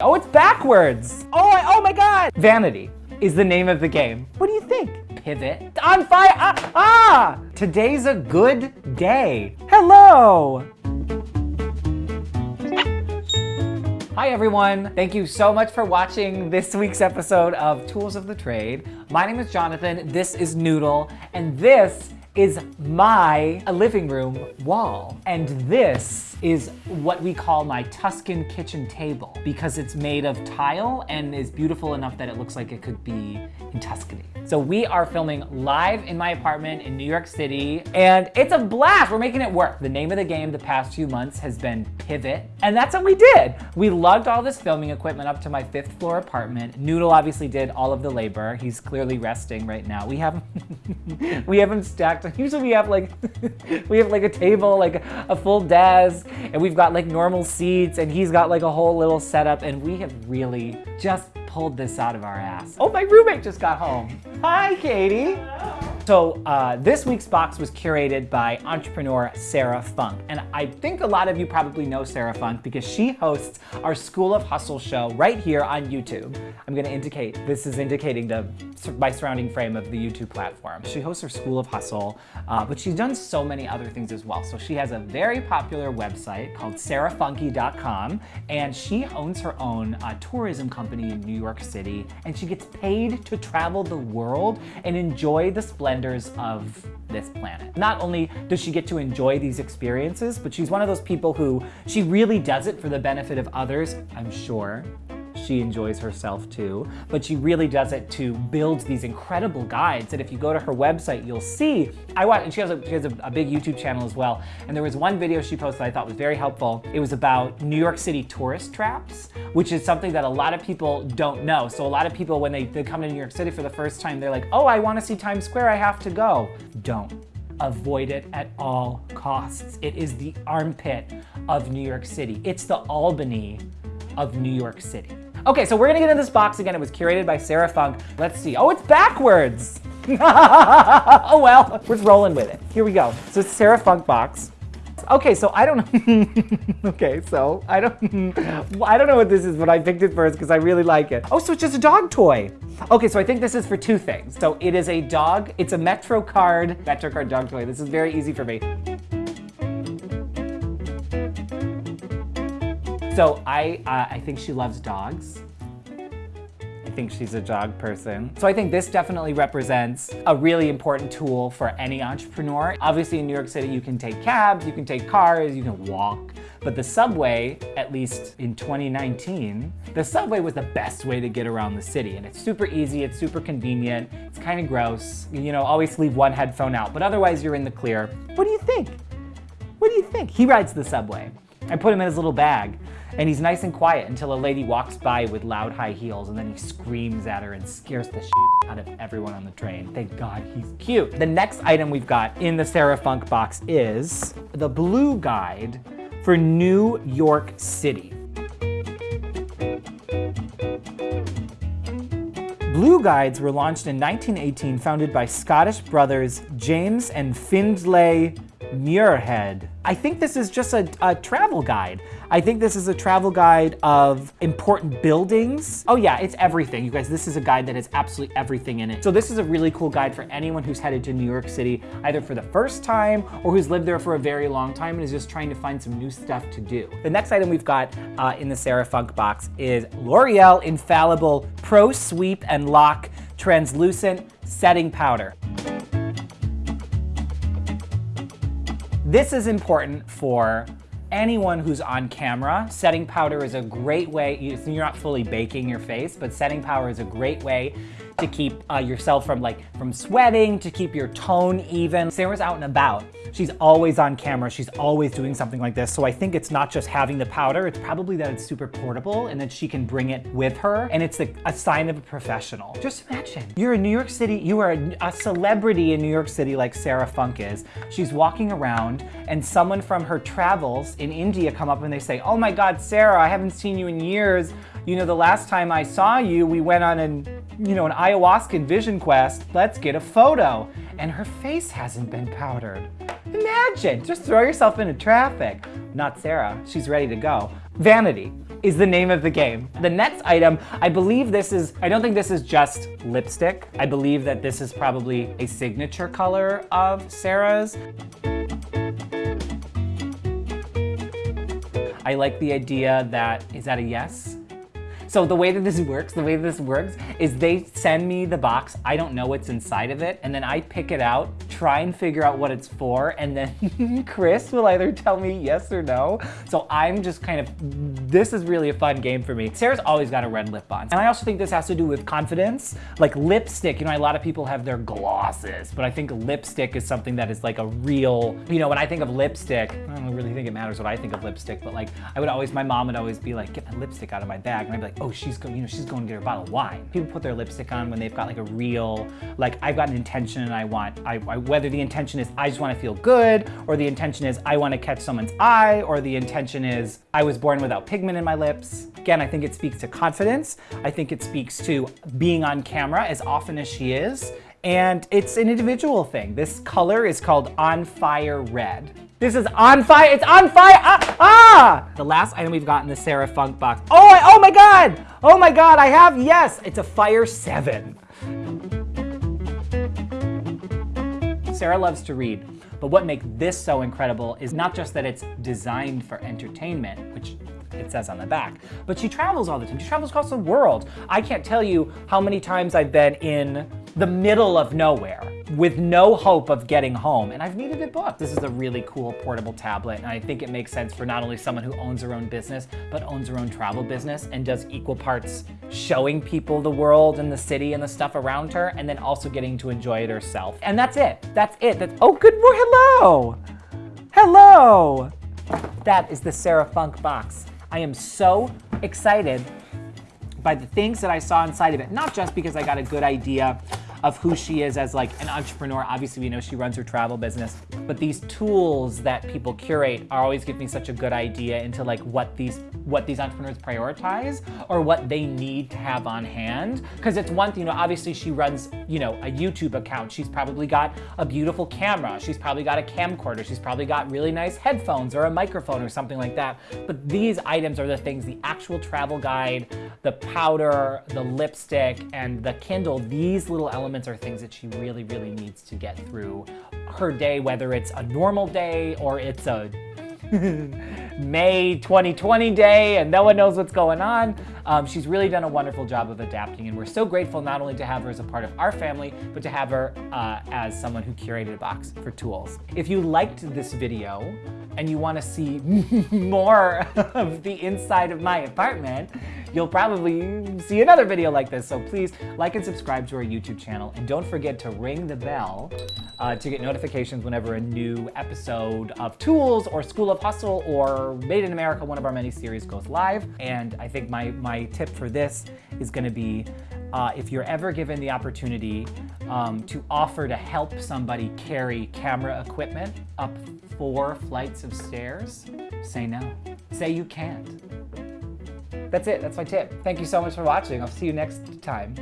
Oh, it's backwards. Oh, I, oh my God. Vanity is the name of the game. What do you think? Pivot. On fire. Ah, ah. Today's a good day. Hello. Hi everyone. Thank you so much for watching this week's episode of Tools of the Trade. My name is Jonathan. This is Noodle. And this is my living room wall. And this is what we call my Tuscan kitchen table because it's made of tile and is beautiful enough that it looks like it could be in Tuscany. So we are filming live in my apartment in New York City and it's a blast. We're making it work. The name of the game the past few months has been Pivot and that's what we did. We lugged all this filming equipment up to my fifth floor apartment. Noodle obviously did all of the labor. He's clearly resting right now. We have we have him stacked. Usually we have like we have like a table, like a full desk and we've got like normal seats and he's got like a whole little setup and we have really just pulled this out of our ass. Oh, my roommate just got home. Hi, Katie. Hello. So uh, this week's box was curated by entrepreneur Sarah Funk. And I think a lot of you probably know Sarah Funk because she hosts our School of Hustle show right here on YouTube. I'm gonna indicate, this is indicating the my surrounding frame of the YouTube platform. She hosts her School of Hustle, uh, but she's done so many other things as well. So she has a very popular website called sarahfunky.com and she owns her own uh, tourism company in New York City and she gets paid to travel the world and enjoy the splendor of this planet. Not only does she get to enjoy these experiences, but she's one of those people who she really does it for the benefit of others, I'm sure she enjoys herself too, but she really does it to build these incredible guides that if you go to her website, you'll see. I watch, and she has, a, she has a, a big YouTube channel as well, and there was one video she posted I thought was very helpful. It was about New York City tourist traps, which is something that a lot of people don't know. So a lot of people, when they, they come to New York City for the first time, they're like, oh, I wanna see Times Square, I have to go. Don't avoid it at all costs. It is the armpit of New York City. It's the Albany of New York City. Okay, so we're gonna get in this box again. It was curated by Sarah Funk. Let's see. Oh, it's backwards. oh well, we're rolling with it. Here we go. So it's Sarah Funk box. Okay, so I don't know. okay, so I don't I don't know what this is, but I picked it first because I really like it. Oh, so it's just a dog toy. Okay, so I think this is for two things. So it is a dog, it's a Metro card, Metro card dog toy. This is very easy for me. So I, uh, I think she loves dogs. I think she's a dog person. So I think this definitely represents a really important tool for any entrepreneur. Obviously in New York City, you can take cabs, you can take cars, you can walk, but the subway, at least in 2019, the subway was the best way to get around the city. And it's super easy, it's super convenient, it's kind of gross. You know, always leave one headphone out, but otherwise you're in the clear. What do you think? What do you think? He rides the subway. I put him in his little bag. And he's nice and quiet until a lady walks by with loud high heels and then he screams at her and scares the out of everyone on the train. Thank God he's cute. The next item we've got in the Sarah Funk box is the Blue Guide for New York City. Blue Guides were launched in 1918, founded by Scottish brothers James and Findlay Muirhead. I think this is just a, a, travel guide. I think this is a travel guide of important buildings. Oh yeah, it's everything. You guys, this is a guide that has absolutely everything in it. So this is a really cool guide for anyone who's headed to New York City, either for the first time or who's lived there for a very long time and is just trying to find some new stuff to do. The next item we've got uh, in the Sarah Funk box is L'Oreal Infallible Pro Sweep and Lock Translucent Setting Powder. This is important for anyone who's on camera. Setting powder is a great way, you're not fully baking your face, but setting powder is a great way to keep uh, yourself from like from sweating, to keep your tone even. Sarah's out and about. She's always on camera. She's always doing something like this. So I think it's not just having the powder, it's probably that it's super portable and that she can bring it with her. And it's a, a sign of a professional. Just imagine, you're in New York City, you are a, celebrity in New York City like Sarah Funk is. She's walking around and someone from her travels in India come up and they say, oh my God, Sarah, I haven't seen you in years. You know, the last time I saw you, we went on an you know, an ayahuasca vision quest, let's get a photo. And her face hasn't been powdered. Imagine, just throw yourself into traffic. Not Sarah, she's ready to go. Vanity. is the name of the game. The next item, I believe this is, I don't think this is just lipstick. I believe that this is probably a signature color of Sarah's. I like the idea that, is that a yes? So the way that this works, the way that this works is they send me the box. I don't know what's inside of it. And then I pick it out, try and figure out what it's for. And then Chris will either tell me yes or no. So I'm just kind of, this is really a fun game for me. Sarah's always got a red lip on. And I also think this has to do with confidence. Like lipstick, you know, a lot of people have their glosses, but I think lipstick is something that is like a real, you know, when I think of lipstick, I really think it matters what I think of lipstick, but like I would always, my mom would always be like, get my lipstick out of my bag. And I'd be like, oh, she's going, you know, she's going to get her bottle of wine. People put their lipstick on when they've got like a real, like I've got an intention and I want, I, I whether the intention is I just want to feel good, or the intention is I want to catch someone's eye, or the intention is I was born without pigment in my lips. Again, I think it speaks to confidence. I think it speaks to being on camera as often as she is. And it's an individual thing. This color is called On Fire Red. This is on fire. It's on fire. Ah! ah! The last item we've got in the Sarah Funk box. Oh, I, oh my God. Oh my God, I have, yes. It's a Fire 7. Sarah loves to read, but what makes this so incredible is not just that it's designed for entertainment, which it says on the back. But she travels all the time. She travels across the world. I can't tell you how many times I've been in the middle of nowhere with no hope of getting home, and I've needed a book. This is a really cool portable tablet, and I think it makes sense for not only someone who owns their own business, but owns their own travel business and does equal parts showing people the world and the city and the stuff around her, and then also getting to enjoy it herself. And that's it. That's it. That's, oh, good morning. Hello. Hello. That is the Sarah Funk box. I am so excited by the things that I saw inside of it, not just because I got a good idea of who she is as like an entrepreneur. Obviously, we know she runs her travel business, but these tools that people curate are always give me such a good idea into like what these what these entrepreneurs prioritize or what they need to have on hand. Because it's one thing, you know, obviously she runs, you know, a YouTube account. She's probably got a beautiful camera. She's probably got a camcorder. She's probably got really nice headphones or a microphone or something like that. But these items are the things, the actual travel guide, the powder, the lipstick, and the Kindle, these little elements are things that she really, really needs to get through her day, whether it's a normal day or it's a May 2020 day and no one knows what's going on. Um, she's really done a wonderful job of adapting and we're so grateful not only to have her as a part of our family, but to have her uh, as someone who curated a box for tools. If you liked this video and you wanna see more of the inside of my apartment, you'll probably see another video like this. So please like and subscribe to our YouTube channel and don't forget to ring the bell uh, to get notifications whenever a new episode of Tools or School of Hustle or Made in America, one of our many series goes live. And I think my, my tip for this is gonna be uh, if you're ever given the opportunity um, to offer to help somebody carry camera equipment up four flights of stairs, say no. Say you can't. That's it, that's my tip. Thank you so much for watching. I'll see you next time.